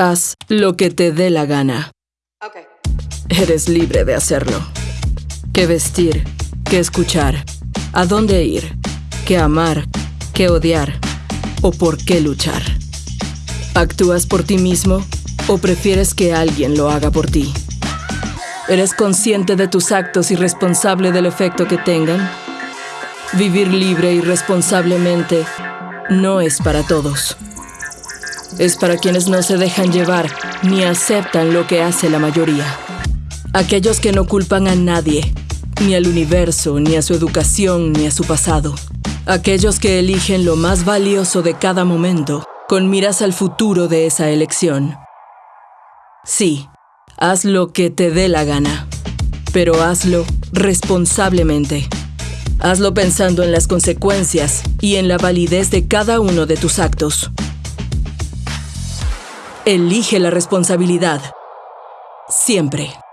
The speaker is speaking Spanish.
Haz lo que te dé la gana. Okay. Eres libre de hacerlo. Qué vestir, qué escuchar, a dónde ir, qué amar, qué odiar o por qué luchar. ¿Actúas por ti mismo o prefieres que alguien lo haga por ti? ¿Eres consciente de tus actos y responsable del efecto que tengan? Vivir libre y responsablemente no es para todos. Es para quienes no se dejan llevar ni aceptan lo que hace la mayoría. Aquellos que no culpan a nadie, ni al universo, ni a su educación, ni a su pasado. Aquellos que eligen lo más valioso de cada momento, con miras al futuro de esa elección. Sí, haz lo que te dé la gana, pero hazlo responsablemente. Hazlo pensando en las consecuencias y en la validez de cada uno de tus actos. Elige la responsabilidad. Siempre.